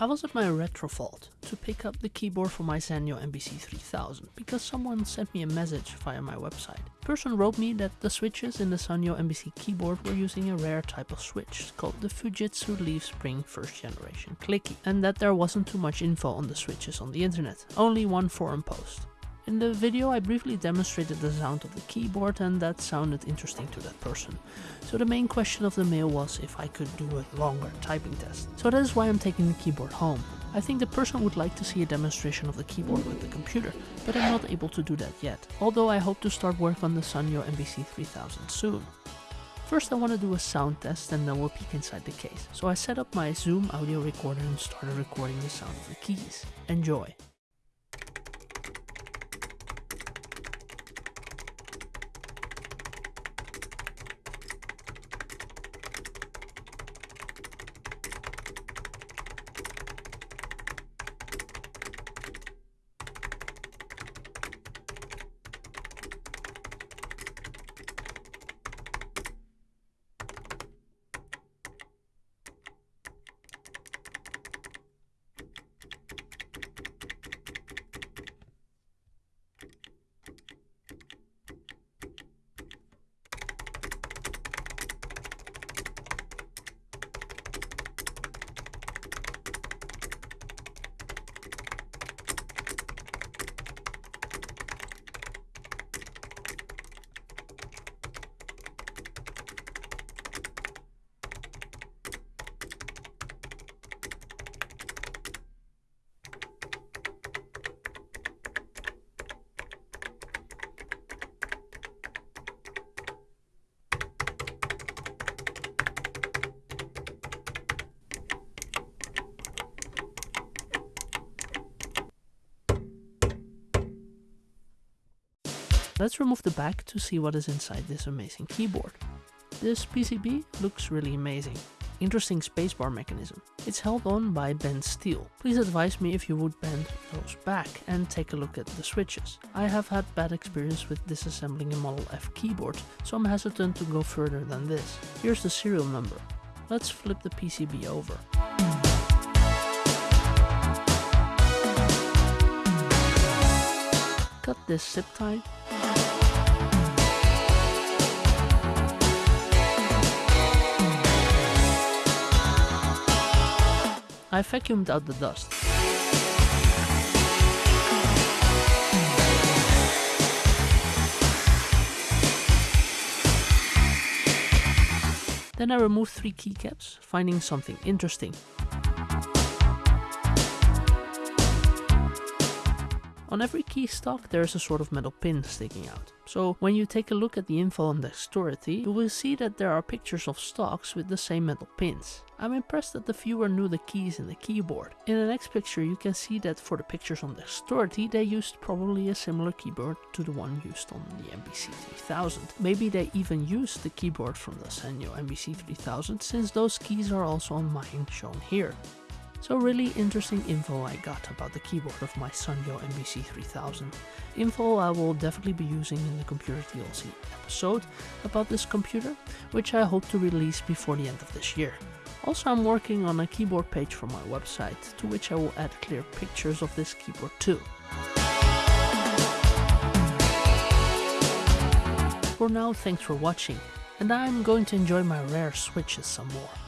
I was at my Retrovault to pick up the keyboard for my Sanyo MBC 3000 because someone sent me a message via my website. The person wrote me that the switches in the Sanyo MBC keyboard were using a rare type of switch called the Fujitsu Leaf Spring first generation clicky and that there wasn't too much info on the switches on the internet, only one forum post. In the video I briefly demonstrated the sound of the keyboard and that sounded interesting to that person. So the main question of the mail was if I could do a longer typing test. So that is why I'm taking the keyboard home. I think the person would like to see a demonstration of the keyboard with the computer, but I'm not able to do that yet, although I hope to start work on the Sanyo MBC 3000 soon. First I want to do a sound test and then we'll peek inside the case. So I set up my Zoom audio recorder and started recording the sound of the keys. Enjoy! Let's remove the back to see what is inside this amazing keyboard. This PCB looks really amazing. Interesting spacebar mechanism. It's held on by bent steel. Please advise me if you would bend those back and take a look at the switches. I have had bad experience with disassembling a Model F keyboard, so I'm hesitant to go further than this. Here's the serial number. Let's flip the PCB over. Cut this zip tie I vacuumed out the dust. Then I removed three keycaps, finding something interesting. On every key stock there is a sort of metal pin sticking out. So when you take a look at the info on Deskthority, you will see that there are pictures of stocks with the same metal pins. I'm impressed that the viewer knew the keys in the keyboard. In the next picture you can see that for the pictures on Deskthority they used probably a similar keyboard to the one used on the MBC 3000. Maybe they even used the keyboard from the Sanyo MBC 3000 since those keys are also on mine shown here. So really interesting info I got about the keyboard of my Sanyo MBC 3000. Info I will definitely be using in the Computer TLC episode about this computer, which I hope to release before the end of this year. Also I'm working on a keyboard page for my website, to which I will add clear pictures of this keyboard too. For now, thanks for watching, and I'm going to enjoy my rare switches some more.